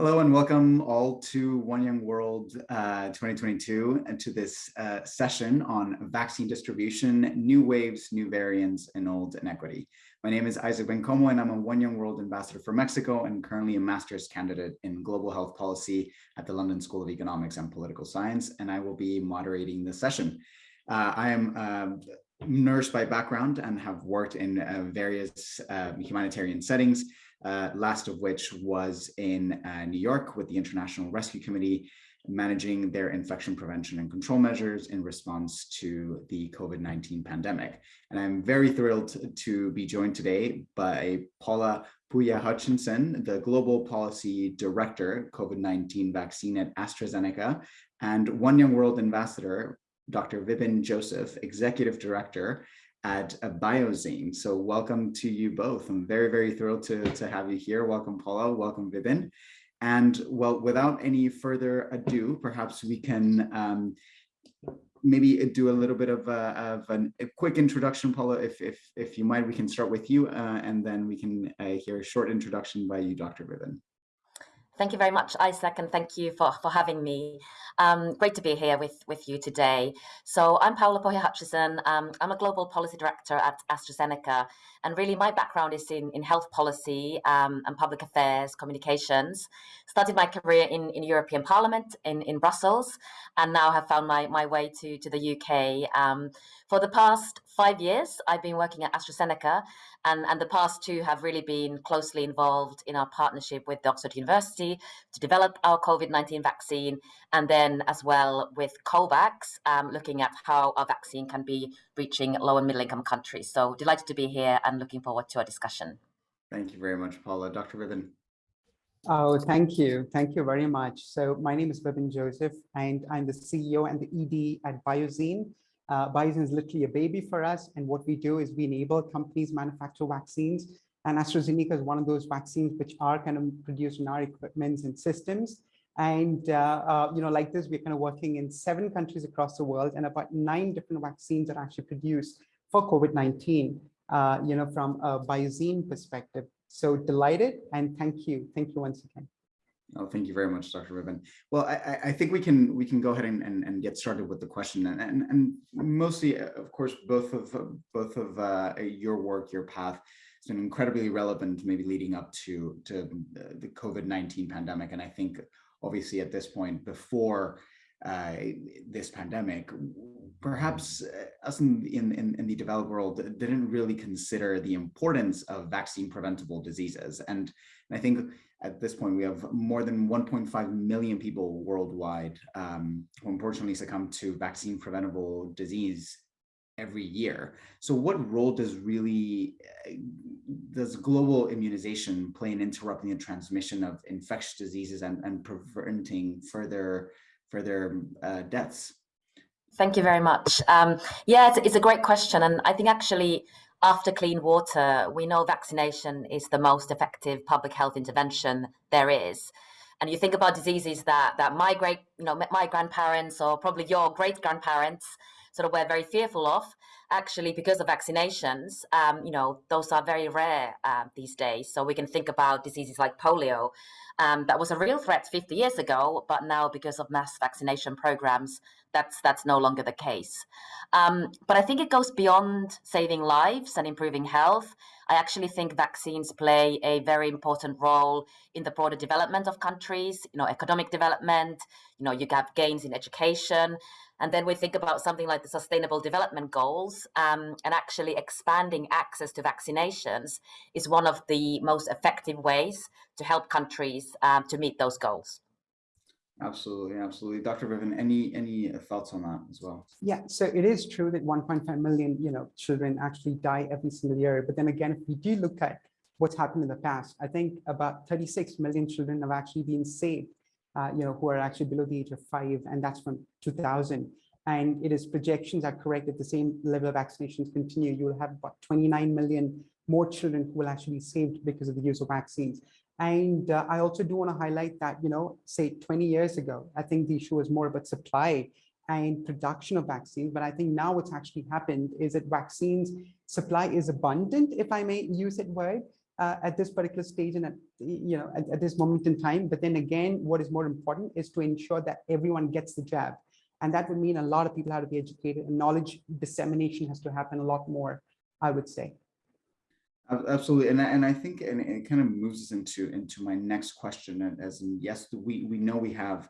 Hello and welcome all to One Young World uh, 2022 and to this uh, session on vaccine distribution, new waves, new variants, and old inequity. My name is Isaac Bencomo and I'm a One Young World ambassador for Mexico and currently a master's candidate in global health policy at the London School of Economics and Political Science, and I will be moderating the session. Uh, I am a um, nurse by background and have worked in uh, various uh, humanitarian settings, uh, last of which was in uh, New York with the International Rescue Committee, managing their infection prevention and control measures in response to the COVID-19 pandemic. And I'm very thrilled to be joined today by Paula Puya Hutchinson, the Global Policy Director, COVID-19 vaccine at AstraZeneca, and One Young World Ambassador, Dr. Vipin Joseph, Executive Director at Biozeen. So welcome to you both. I'm very, very thrilled to, to have you here. Welcome, Paula. Welcome, Vipin. And well, without any further ado, perhaps we can um, maybe do a little bit of, a, of an, a quick introduction, Paula, if, if, if you might, we can start with you uh, and then we can uh, hear a short introduction by you, Dr. Vipin. Thank you very much, Isaac, and thank you for, for having me. Um, great to be here with, with you today. So I'm Paula Puya Hutchison. Um, I'm a global policy director at AstraZeneca. And really my background is in, in health policy um, and public affairs, communications. Started my career in, in European Parliament in, in Brussels, and now have found my, my way to, to the UK. For the past five years, I've been working at AstraZeneca, and, and the past two have really been closely involved in our partnership with Oxford University to develop our COVID-19 vaccine, and then as well with COVAX, um, looking at how our vaccine can be reaching low and middle income countries. So delighted to be here and looking forward to our discussion. Thank you very much, Paula. Dr. Vipin. Oh, thank you. Thank you very much. So my name is Vipin Joseph, and I'm the CEO and the ED at Biozeen. Uh, Biozeen is literally a baby for us. And what we do is we enable companies manufacture vaccines. And AstraZeneca is one of those vaccines which are kind of produced in our equipments and systems. And, uh, uh, you know, like this, we're kind of working in seven countries across the world and about nine different vaccines are actually produced for COVID-19, uh, you know, from a Biozeen perspective. So delighted and thank you. Thank you once again. Oh, thank you very much, Dr. Vipin. Well, I, I, think we can we can go ahead and, and, and get started with the question, and, and, and mostly, uh, of course, both of both of uh, your work, your path, has been incredibly relevant, maybe leading up to to the COVID-19 pandemic, and I think obviously at this point before uh, this pandemic, perhaps uh, us in, in, in the developed world didn't really consider the importance of vaccine preventable diseases. And I think at this point, we have more than 1.5 million people worldwide um, who unfortunately succumb to vaccine preventable disease every year. So what role does really, uh, does global immunization play in interrupting the transmission of infectious diseases and, and preventing further, further uh, deaths? Thank you very much. Um, yeah, it's, it's a great question. And I think actually after clean water, we know vaccination is the most effective public health intervention there is. And you think about diseases that that my great, you know, my grandparents or probably your great grandparents sort of we're very fearful of. Actually, because of vaccinations, um, you know, those are very rare uh, these days. So we can think about diseases like polio. Um, that was a real threat 50 years ago, but now because of mass vaccination programs, that's that's no longer the case. Um, but I think it goes beyond saving lives and improving health. I actually think vaccines play a very important role in the broader development of countries, you know, economic development, you know, you have gains in education. And then we think about something like the Sustainable Development Goals um, and actually expanding access to vaccinations is one of the most effective ways to help countries um, to meet those goals. Absolutely, absolutely. Dr. Vipin, any any thoughts on that as well? Yeah, so it is true that 1.5 million, you know, children actually die every single year. But then again, if we do look at what's happened in the past, I think about 36 million children have actually been saved, uh, you know, who are actually below the age of five, and that's from 2000. And it is projections are correct that the same level of vaccinations continue. You will have about 29 million more children who will actually be saved because of the use of vaccines. And uh, I also do want to highlight that, you know, say 20 years ago, I think the issue was more about supply and production of vaccines. But I think now what's actually happened is that vaccines supply is abundant, if I may use that word. uh, at this particular stage and at, you know, at, at this moment in time. But then again, what is more important is to ensure that everyone gets the jab. And that would mean a lot of people have to be educated and knowledge dissemination has to happen a lot more, I would say. Absolutely, and and I think and it kind of moves us into into my next question. As in, yes, we we know we have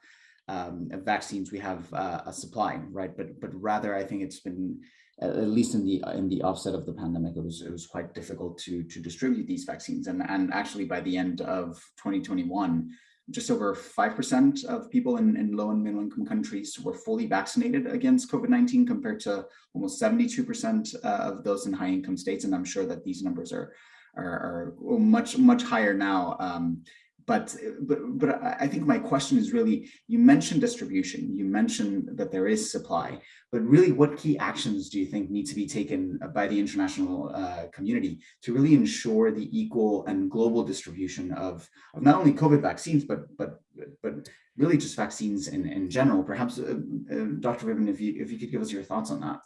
um, vaccines, we have uh, a supply, right? But but rather, I think it's been at least in the in the offset of the pandemic, it was it was quite difficult to to distribute these vaccines. And and actually, by the end of 2021, just over 5% of people in, in low and middle income countries were fully vaccinated against COVID-19 compared to almost 72% uh, of those in high income states. And I'm sure that these numbers are, are, are much, much higher now. Um, but, but, but I think my question is really, you mentioned distribution, you mentioned that there is supply, but really what key actions do you think need to be taken by the international uh, community to really ensure the equal and global distribution of, of not only COVID vaccines, but, but, but really just vaccines in, in general? Perhaps, uh, uh, Dr. Vipin, if you, if you could give us your thoughts on that.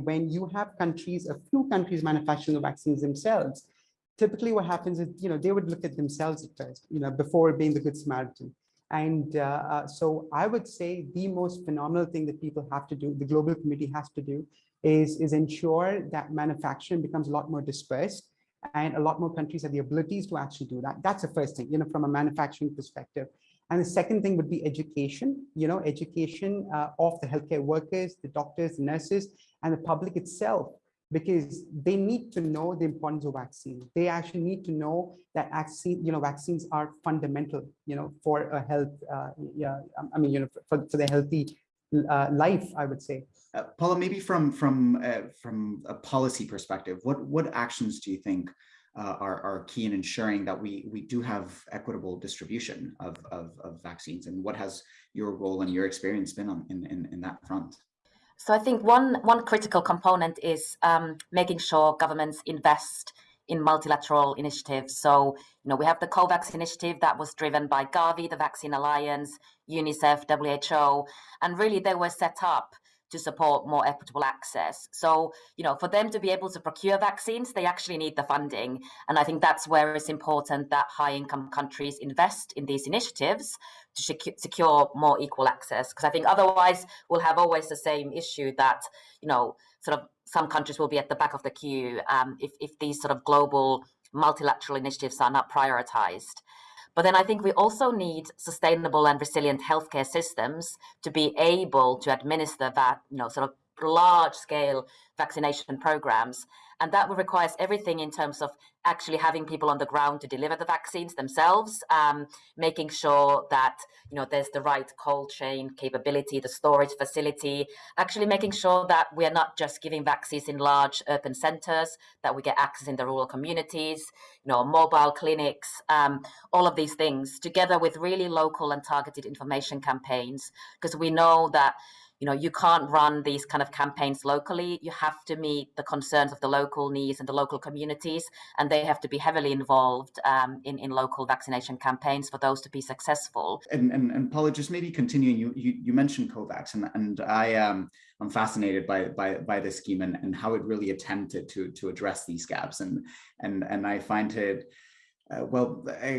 When you have countries, a few countries manufacturing the vaccines themselves, typically what happens is, you know, they would look at themselves at first, you know, before being the good Samaritan. And uh, uh, so I would say the most phenomenal thing that people have to do, the global community has to do, is, is ensure that manufacturing becomes a lot more dispersed and a lot more countries have the abilities to actually do that. That's the first thing, you know, from a manufacturing perspective. And the second thing would be education, you know, education uh, of the healthcare workers, the doctors, the nurses, and the public itself because they need to know the importance of vaccines. They actually need to know that vaccine, you know, vaccines are fundamental, you know, for a health, uh, yeah, I mean, you know, for, for the healthy uh, life, I would say. Uh, Paula, maybe from from uh, from a policy perspective, what what actions do you think uh, are are key in ensuring that we we do have equitable distribution of of, of vaccines, and what has your role and your experience been on in in, in that front? So I think one one critical component is um, making sure governments invest in multilateral initiatives. So, you know, we have the COVAX initiative that was driven by Gavi, the Vaccine Alliance, UNICEF, WHO, and really they were set up to support more equitable access. So, you know, for them to be able to procure vaccines, they actually need the funding. And I think that's where it's important that high income countries invest in these initiatives to secure more equal access. Because I think otherwise we'll have always the same issue that, you know, sort of some countries will be at the back of the queue um, if, if these sort of global multilateral initiatives are not prioritized. But then I think we also need sustainable and resilient healthcare systems to be able to administer that, you know, sort of large scale vaccination programs. And that requires everything in terms of actually having people on the ground to deliver the vaccines themselves, um, making sure that you know there's the right cold chain capability, the storage facility, actually making sure that we are not just giving vaccines in large urban centers, that we get access in the rural communities, you know, mobile clinics, um, all of these things, together with really local and targeted information campaigns, because we know that you know you can't run these kind of campaigns locally. You have to meet the concerns of the local needs and the local communities and they have to be heavily involved um, in, in local vaccination campaigns for those to be successful. And and, and paula just maybe continuing you you, you mentioned covax and, and i um i'm fascinated by by by this scheme and, and how it really attempted to to address these gaps. And and and i find it uh, well, uh,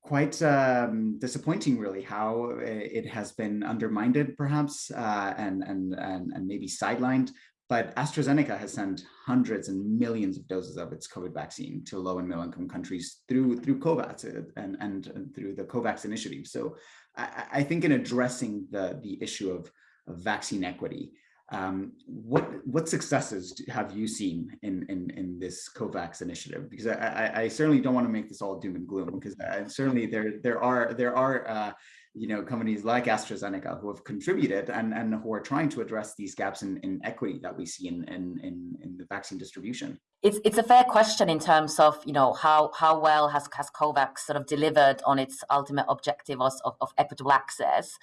quite um, disappointing, really, how uh, it has been undermined, perhaps, uh, and, and, and, and maybe sidelined. But AstraZeneca has sent hundreds and millions of doses of its COVID vaccine to low and middle income countries through through COVAX uh, and, and, and through the COVAX initiative. So I, I, think in addressing the, the issue of, of vaccine equity, um, what what successes have you seen in in in this COVAX initiative? Because I, I, I certainly don't want to make this all doom and gloom. Because uh, certainly there there are there are uh, you know companies like AstraZeneca who have contributed and and who are trying to address these gaps in, in equity that we see in, in in in the vaccine distribution. It's it's a fair question in terms of you know how how well has has COVAX sort of delivered on its ultimate objective of, of equitable access.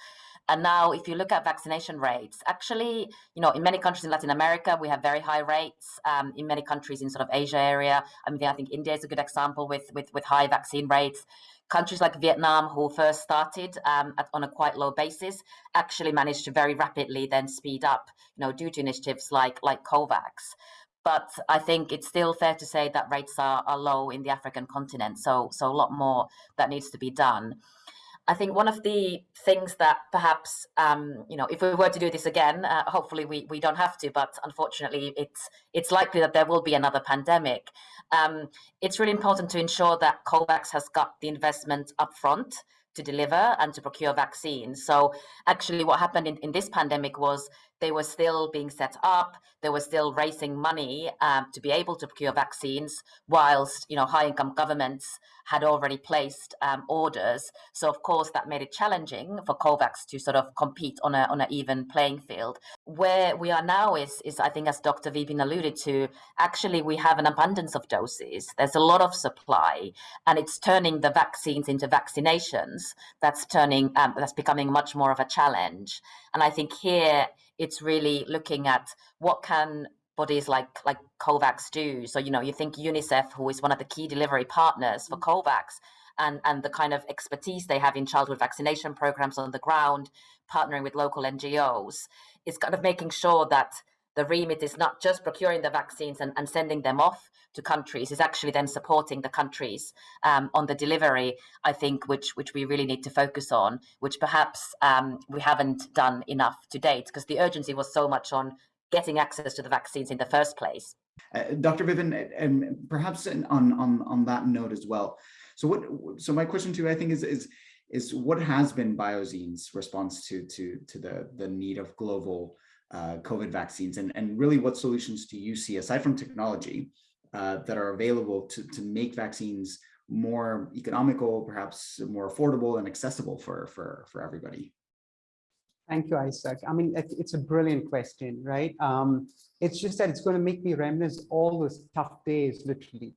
And now, if you look at vaccination rates, actually, you know, in many countries in Latin America, we have very high rates. Um, in many countries in sort of Asia area, I mean, I think India is a good example with with with high vaccine rates. Countries like Vietnam, who first started um, at, on a quite low basis, actually managed to very rapidly then speed up, you know, due to initiatives like like COVAX. but I think it's still fair to say that rates are, are low in the African continent. So, so a lot more that needs to be done. I think one of the things that perhaps, um, you know, if we were to do this again, uh, hopefully we, we don't have to, but unfortunately it's it's likely that there will be another pandemic. Um, it's really important to ensure that COVAX has got the investment upfront to deliver and to procure vaccines. So actually what happened in, in this pandemic was they were still being set up, they were still raising money um, to be able to procure vaccines, whilst you know high-income governments had already placed um, orders. So of course that made it challenging for COVAX to sort of compete on a on an even playing field. Where we are now is is I think as Dr. Vipin alluded to, actually we have an abundance of doses. There's a lot of supply, and it's turning the vaccines into vaccinations. That's turning um, that's becoming much more of a challenge. And I think here it's really looking at what can bodies like like COVAX do. So you know, you think UNICEF, who is one of the key delivery partners for mm-hmm. COVAX, and and the kind of expertise they have in childhood vaccination programs on the ground, partnering with local NGOs, is kind of making sure that the remit is not just procuring the vaccines and, and sending them off to countries, is actually then supporting the countries um, on the delivery, I think, which which we really need to focus on, which perhaps um, we haven't done enough to date, because the urgency was so much on getting access to the vaccines in the first place. Uh, Dr. Vipin, and perhaps on, on, on that note as well. So what, so my question to you, I think is, is, is what has been Biozeen's response to, to, to the, the need of global uh, COVID vaccines and, and really what solutions do you see aside from technology uh, that are available to, to make vaccines more economical, perhaps more affordable and accessible for, for, for everybody? Thank you, Isaac. I mean, it's a brilliant question, right? Um, it's just that it's going to make me reminisce all those tough days, literally.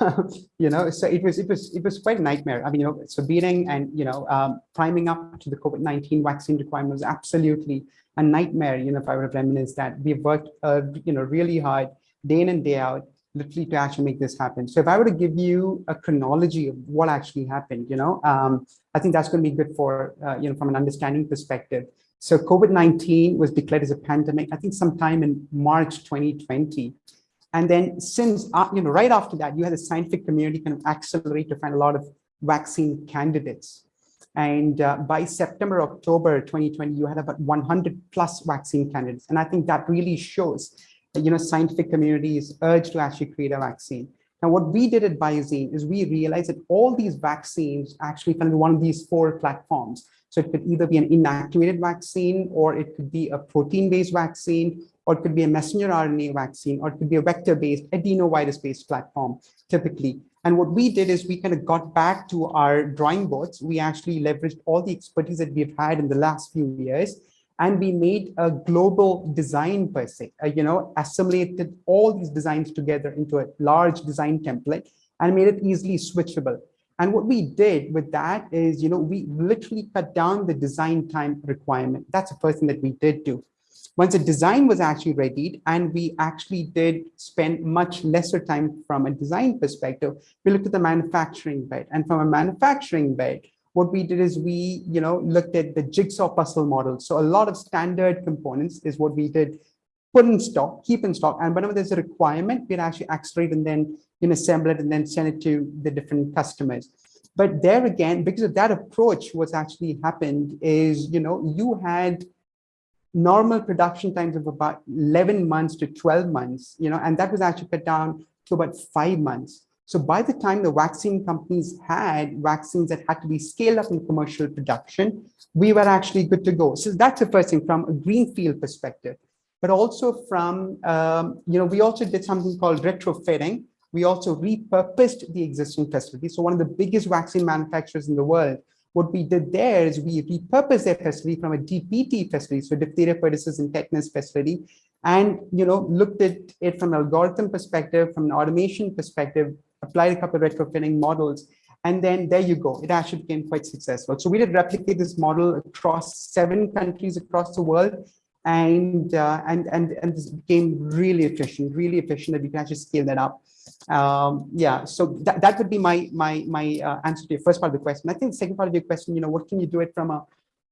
you know, so it was it was it was quite a nightmare. I mean, you know, so beating and you know, um, priming up to the COVID-19 vaccine requirement was absolutely a nightmare. You know, if I would have reminisced that we've worked, uh, you know, really hard day in and day out literally to actually make this happen. So if I were to give you a chronology of what actually happened, you know, um, I think that's going to be good for, uh, you know, from an understanding perspective. So COVID-19 was declared as a pandemic, I think sometime in March 2020. And then since, uh, you know, right after that, you had the scientific community kind of accelerate to find a lot of vaccine candidates. And uh, by September, October 2020, you had about 100 plus vaccine candidates. And I think that really shows you know, scientific community is urged to actually create a vaccine. Now, what we did at Biozeen is we realized that all these vaccines actually come in one of these four platforms. So it could either be an inactivated vaccine, or it could be a protein-based vaccine, or it could be a messenger RNA vaccine, or it could be a vector-based adenovirus-based platform, typically. And what we did is we kind of got back to our drawing boards. We actually leveraged all the expertise that we've had in the last few years and we made a global design per se, uh, you know, assimilated all these designs together into a large design template and made it easily switchable. And what we did with that is, you know, we literally cut down the design time requirement. That's the first thing that we did do. Once the design was actually readied and we actually did spend much lesser time from a design perspective, we looked at the manufacturing bed and from a manufacturing bed, what we did is we, you know, looked at the jigsaw puzzle model. So a lot of standard components is what we did put in stock, keep in stock. And whenever there's a requirement, we'd actually accelerate and then you know, assemble it and then send it to the different customers. But there again, because of that approach, what's actually happened is, you know, you had normal production times of about 11 months to 12 months, you know, and that was actually cut down to about five months. So by the time the vaccine companies had vaccines that had to be scaled up in commercial production, we were actually good to go. So that's the first thing from a greenfield perspective, but also from, um, you know, we also did something called retrofitting. We also repurposed the existing facility. So one of the biggest vaccine manufacturers in the world, what we did there is we repurposed their facility from a DPT facility, so diphtheria, pertussis, and tetanus facility, and you know looked at it from an algorithm perspective, from an automation perspective, applied a couple of retrofitting models, and then there you go. It actually became quite successful. So we did replicate this model across seven countries across the world, and uh, and and and this became really efficient, really efficient that we can actually scale that up. Um, yeah, so that, that would be my my my uh, answer to your first part of the question. I think the second part of your question, you know, what can you do it from a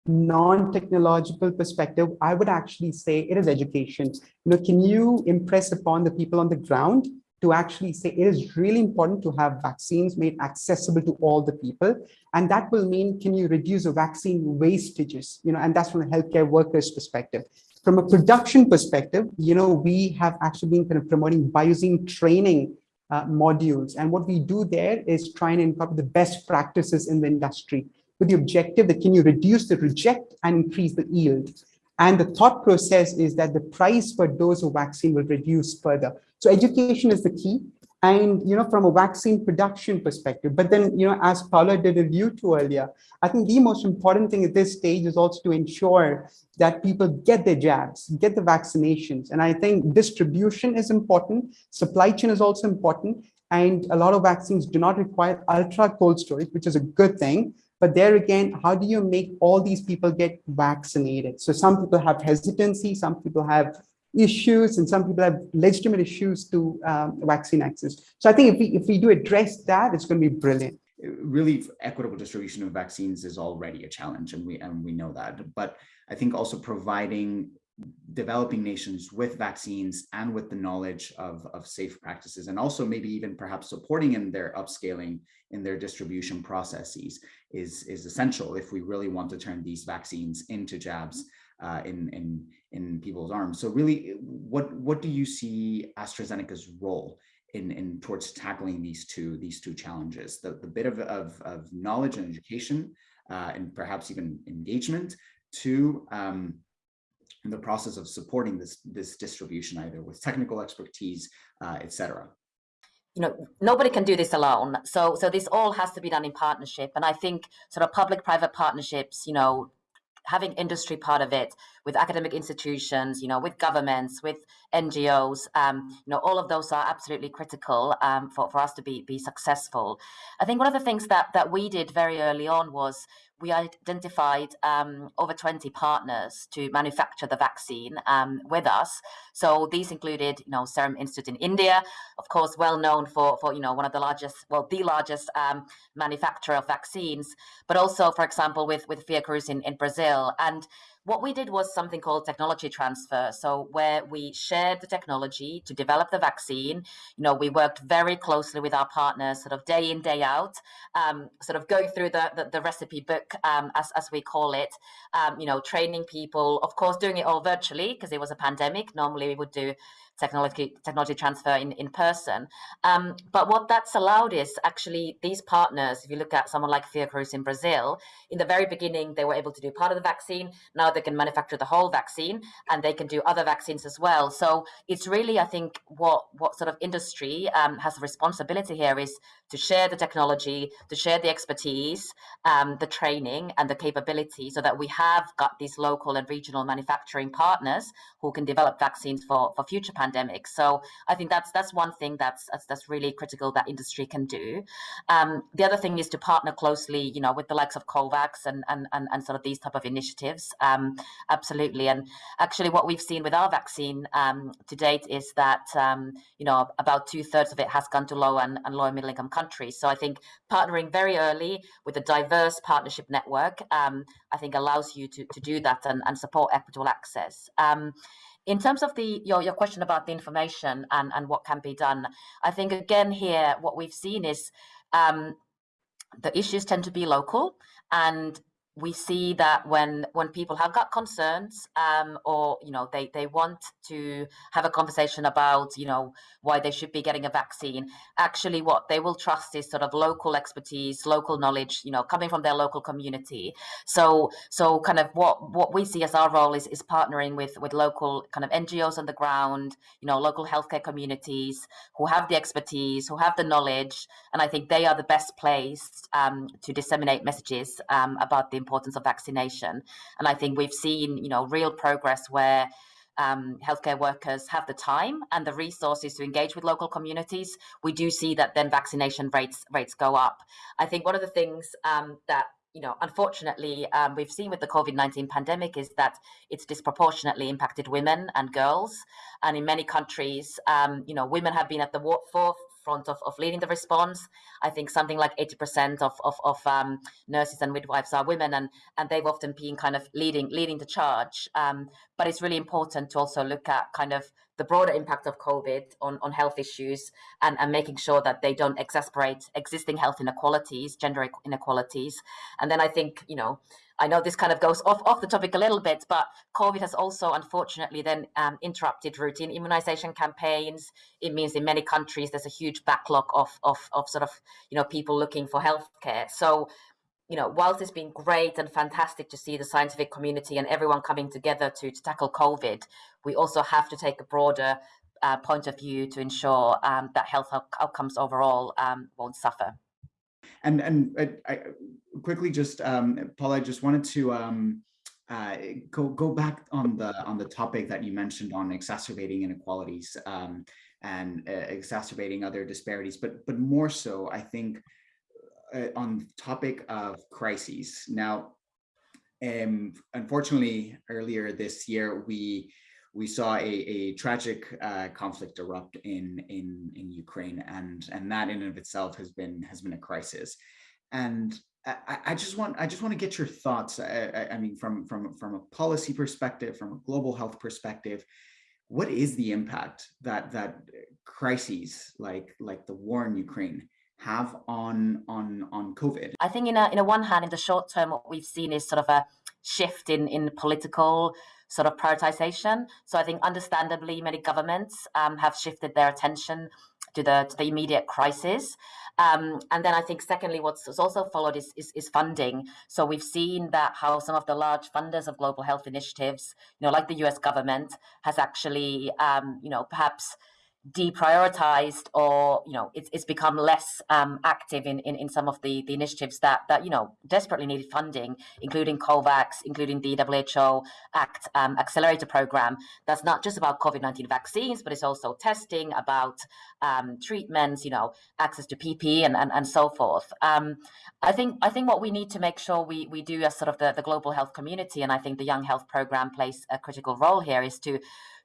non-technological perspective, I would actually say it is education. You know, can you impress upon the people on the ground to actually say it is really important to have vaccines made accessible to all the people. And that will mean, can you reduce the vaccine wastages? You know, and that's from a healthcare workers perspective. From a production perspective, you know, we have actually been kind of promoting Biozeen training uh, modules. And what we do there is try and incorporate the best practices in the industry with the objective that can you reduce the reject and increase the yield. And the thought process is that the price per dose of vaccine will reduce further. So education is the key. And, you know, from a vaccine production perspective, but then, you know, as Paula did allude to earlier, I think the most important thing at this stage is also to ensure that people get their jabs, get the vaccinations. And I think distribution is important. Supply chain is also important. And a lot of vaccines do not require ultra cold storage, which is a good thing. But there again, how do you make all these people get vaccinated? So some people have hesitancy, some people have issues, and some people have legitimate issues to um, vaccine access. So I think if we, if we do address that, it's going to be brilliant. Really, equitable distribution of vaccines is already a challenge, and we and we know that. But I think also providing developing nations with vaccines and with the knowledge of, of safe practices and also maybe even perhaps supporting in their upscaling in their distribution processes is, is essential if we really want to turn these vaccines into jabs uh, in, in, in people's arms. So really, what, what do you see AstraZeneca's role in, in towards tackling these two, these two challenges? The, the bit of, of, of knowledge and education uh, and perhaps even engagement to um, in the process of supporting this, this distribution, either with technical expertise, uh, et cetera? you know nobody can do this alone so so this all has to be done in partnership and i think sort of public private partnerships you know having industry part of it with academic institutions, you know, with governments, with NGOs, um, you know, all of those are absolutely critical um, for, for us to be, be successful. I think one of the things that, that we did very early on was we identified um, over 20 partners to manufacture the vaccine um, with us. So these included, you know, Serum Institute in India, of course, well known for, for you know, one of the largest, well, the largest um, manufacturer of vaccines, but also, for example, with, with Fiocruz in, in Brazil. And what we did was something called technology transfer. So where we shared the technology to develop the vaccine, you know, we worked very closely with our partners, sort of day in, day out, um, sort of going through the, the, the recipe book, um, as, as we call it, um, you know, training people, of course, doing it all virtually because it was a pandemic. Normally we would do technology technology transfer in, in person. Um, but what that's allowed is actually these partners, if you look at someone like Fiocruz in Brazil, in the very beginning, they were able to do part of the vaccine. Now they can manufacture the whole vaccine and they can do other vaccines as well. So it's really, I think, what, what sort of industry um, has a responsibility here is to share the technology, to share the expertise, um, the training and the capability so that we have got these local and regional manufacturing partners who can develop vaccines for, for future pandemics. So I think that's that's one thing that's that's, that's really critical that industry can do. Um, the other thing is to partner closely, you know, with the likes of COVAX and and and, and sort of these type of initiatives. Um, absolutely. And actually, what we've seen with our vaccine um, to date is that um, you know about two thirds of it has gone to low and, and low and middle income countries. So I think partnering very early with a diverse partnership network, um, I think allows you to to do that and, and support equitable access. Um, in terms of the your, your question about the information and, and what can be done, I think again here what we've seen is um, the issues tend to be local and we see that when when people have got concerns um, or you know they they want to have a conversation about you know why they should be getting a vaccine actually what they will trust is sort of local expertise local knowledge you know coming from their local community. So so kind of what what we see as our role is is partnering with with local kind of ngos on the ground you know local healthcare communities who have the expertise who have the knowledge and i think they are the best placed um, to disseminate messages um, about the importance of vaccination. And I think we've seen, you know, real progress where um, healthcare workers have the time and the resources to engage with local communities. We do see that then vaccination rates rates go up. I think one of the things um, that you know, unfortunately, um, we've seen with the COVID 19 pandemic is that it's disproportionately impacted women and girls. And in many countries, um, you know, women have been at the forefront of, of leading the response. I think something like 80% of, of, of um, nurses and midwives are women and, and they've often been kind of leading leading the charge. Um, but it's really important to also look at kind of the broader impact of COVID on, on health issues and, and making sure that they don't exacerbate existing health inequalities, gender inequalities. And then I think, you know, I know this kind of goes off, off the topic a little bit, but COVID has also unfortunately then um, interrupted routine immunization campaigns. It means in many countries there's a huge backlog of, of, of sort of, you know, people looking for healthcare. So, you know, whilst it's been great and fantastic to see the scientific community and everyone coming together to, to tackle COVID, we also have to take a broader uh, point of view to ensure um, that health outcomes overall um, won't suffer. And and I, I quickly just um, Paul, I just wanted to um, uh, go go back on the on the topic that you mentioned on exacerbating inequalities um, and uh, exacerbating other disparities, but but more so, I think uh, on the topic of crises. Now, um, unfortunately, earlier this year we we saw a, a tragic uh, conflict erupt in, in, in Ukraine, and, and that in and of itself has been has been a crisis. And I, I just want I just want to get your thoughts. I, I, mean, from from from a policy perspective, from a global health perspective, what is the impact that that crises like like the war in Ukraine have on on on COVID? I think in a in a one hand, in the short term, what we've seen is sort of a shift in in political sort of prioritization. So I think understandably many governments um, have shifted their attention to the to the immediate crisis. Um, and then I think secondly, what's also followed is, is, is funding. So we've seen that how some of the large funders of global health initiatives, you know, like the U.S. government, has actually, um, you know, perhaps deprioritized or you know it's, it's become less um, active in, in in some of the the initiatives that that you know desperately needed funding including covax including the who act um, accelerator program. That's not just about covid-19 vaccines but it's also testing about um, treatments you know access to pp and and, and so forth. Um, i think i think what we need to make sure we we do as sort of the, the global health community and i think the young health program plays a critical role here is to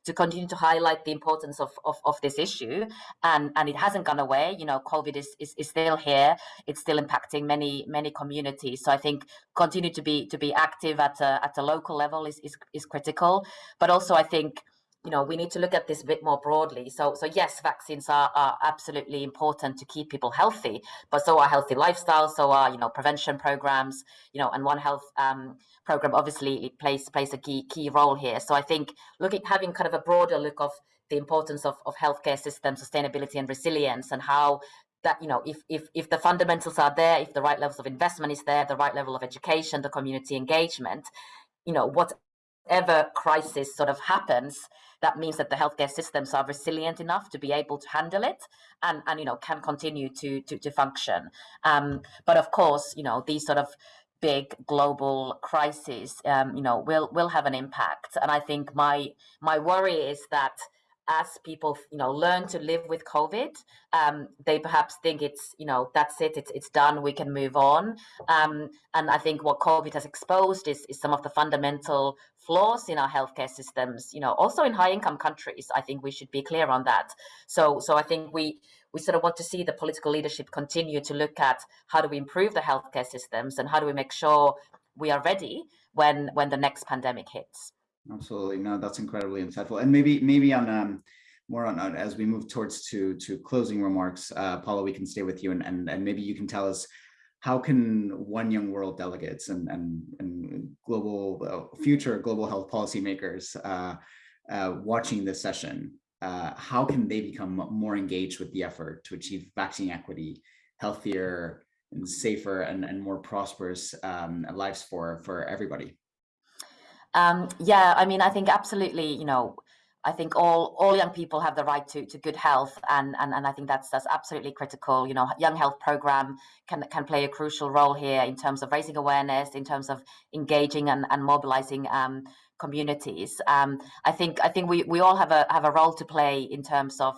to continue to highlight the importance of, of, of this issue. And, and it hasn't gone away. You know, COVID is, is, is still here. It's still impacting many, many communities. So I think continue to be to be active at a, at a local level is, is, is critical. But also I think you know we need to look at this a bit more broadly. So so yes vaccines are, are absolutely important to keep people healthy but so are healthy lifestyles so are you know prevention programs you know and one health um, program obviously plays plays a key key role here. So i think looking having kind of a broader look of the importance of, of healthcare system sustainability and resilience and how that you know if if if the fundamentals are there if the right levels of investment is there the right level of education the community engagement you know whatever crisis sort of happens that means that the healthcare systems are resilient enough to be able to handle it and, and you know, can continue to, to, to function. Um, but of course, you know, these sort of big global crises, um, you know, will will have an impact. And I think my my worry is that as people you know learn to live with covid um, they perhaps think it's you know that's it it's, it's done we can move on um, and i think what covid has exposed is, is some of the fundamental flaws in our healthcare systems you know also in high income countries i think we should be clear on that so so i think we we sort of want to see the political leadership continue to look at how do we improve the healthcare systems and how do we make sure we are ready when when the next pandemic hits Absolutely. No, that's incredibly insightful. And maybe maybe on um, more on as we move towards to to closing remarks, uh, Paula, we can stay with you and, and and maybe you can tell us how can one young world delegates and and, and global uh, future global health policymakers uh, uh, watching this session, uh, how can they become more engaged with the effort to achieve vaccine equity, healthier and safer and, and more prosperous um, lives for for everybody? Um, yeah, I mean, I think absolutely, you know, I think all all young people have the right to, to good health, and, and and I think that's that's absolutely critical. You know, young health program can can play a crucial role here in terms of raising awareness, in terms of engaging and, and mobilizing um, communities. Um, I think I think we, we all have a have a role to play in terms of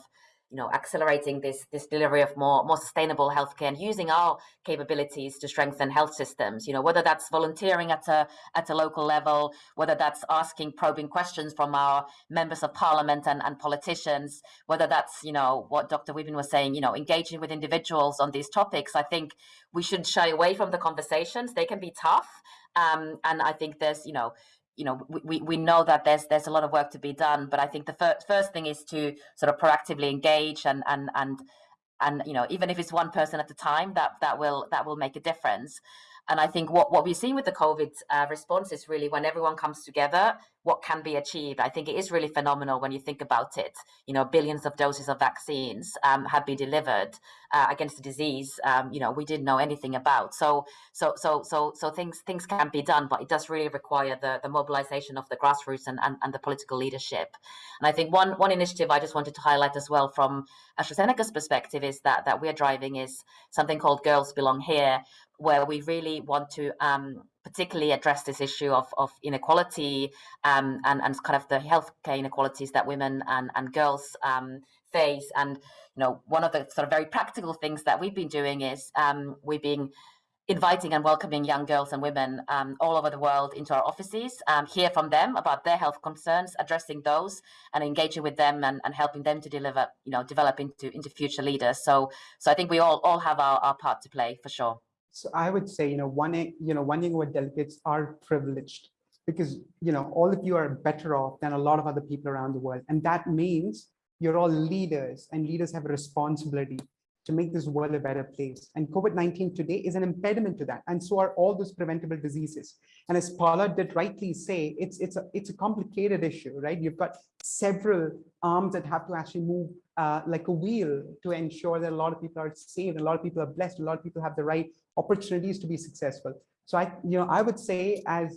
you know, accelerating this this delivery of more more sustainable healthcare and using our capabilities to strengthen health systems. You know, whether that's volunteering at a at a local level, whether that's asking probing questions from our members of parliament and, and politicians, whether that's you know what Dr. Vipin was saying, you know, engaging with individuals on these topics. I think we shouldn't shy away from the conversations. They can be tough, um, and I think there's you know you know we, we know that there's there's a lot of work to be done but i think the fir first thing is to sort of proactively engage and and and and you know even if it's one person at a time that that will that will make a difference. And I think what, what we've seen with the COVID uh, response is really when everyone comes together, what can be achieved. I think it is really phenomenal when you think about it. You know, billions of doses of vaccines um, have been delivered uh, against the disease. Um, you know, we didn't know anything about. So, so, so, so, so things things can be done, but it does really require the the mobilization of the grassroots and, and, and the political leadership. And I think one one initiative I just wanted to highlight as well from AstraZeneca's perspective is that that we're driving is something called Girls Belong Here, where we really want to um, particularly address this issue of, of inequality um, and, and kind of the healthcare inequalities that women and, and girls um, face. And, you know, one of the sort of very practical things that we've been doing is um, we've been inviting and welcoming young girls and women um, all over the world into our offices, um, hear from them about their health concerns, addressing those and engaging with them and, and helping them to deliver, you know, develop into, into future leaders. So, so I think we all, all have our, our part to play for sure. So I would say, you know, one, you know, one Young delegates are privileged because, you know, all of you are better off than a lot of other people around the world. And that means you're all leaders and leaders have a responsibility to make this world a better place. And COVID-19 today is an impediment to that. And so are all those preventable diseases. And as Paula did rightly say, it's, it's, a, it's a complicated issue, right? You've got several arms that have to actually move uh, like a wheel to ensure that a lot of people are saved, a lot of people are blessed, a lot of people have the right opportunities to be successful. So I, you know, I would say as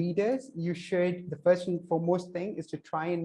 leaders, you should, the first and foremost thing is to try and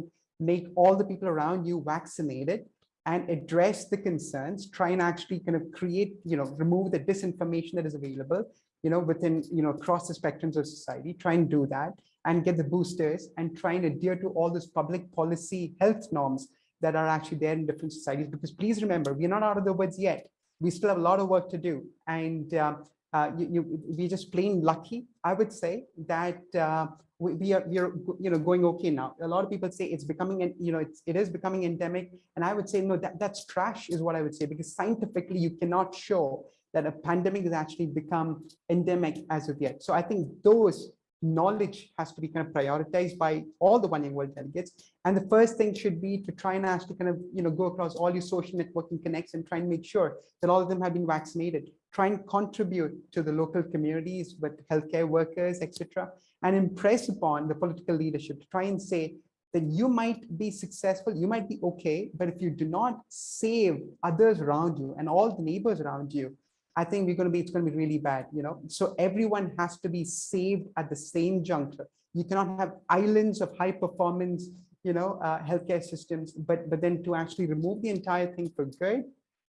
make all the people around you vaccinated and address the concerns, try and actually kind of create, you know, remove the disinformation that is available, you know, within, you know, across the spectrums of society, try and do that and get the boosters and try and adhere to all those public policy health norms that are actually there in different societies. Because please remember, we're not out of the woods yet. We still have a lot of work to do. And um, uh, you, you, we're just plain lucky, I would say, that uh, we, we, are we are you know going okay now. A lot of people say it's becoming an you know it's it is becoming endemic, and I would say no, that that's trash is what I would say because scientifically you cannot show that a pandemic has actually become endemic as of yet. So I think those knowledge has to be kind of prioritized by all the One Young World delegates. And the first thing should be to try and actually kind of, you know, go across all your social networking connects and try and make sure that all of them have been vaccinated. Try and contribute to the local communities with healthcare workers, etc., and impress upon the political leadership to try and say that you might be successful, you might be okay, but if you do not save others around you and all the neighbors around you, I think we're going to be, it's going to be really bad, you know, so everyone has to be saved at the same juncture. You cannot have islands of high performance, you know, uh, healthcare systems, but, but then to actually remove the entire thing for good,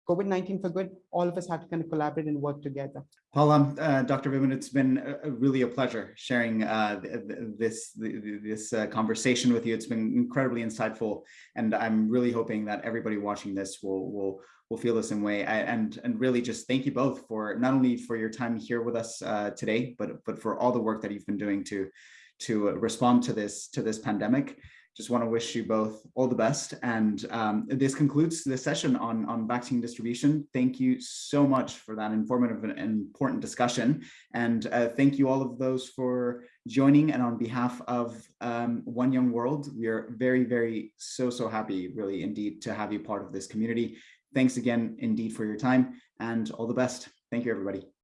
COVID-19 for good, all of us have to kind of collaborate and work together. Paula, uh, Dr. Vipin, it's been a, really a pleasure sharing uh, this this uh, conversation with you. It's been incredibly insightful, and I'm really hoping that everybody watching this will will will feel the same way. I, and and really just thank you both for not only for your time here with us uh, today, but but for all the work that you've been doing to to respond to this to this pandemic just want to wish you both all the best. And um, this concludes the session on, on vaccine distribution. Thank you so much for that informative and important discussion. And uh, thank you all of those for joining. And on behalf of um, One Young World, we are very, very, so, so happy, really, indeed, to have you part of this community. Thanks again, indeed, for your time and all the best. Thank you, everybody.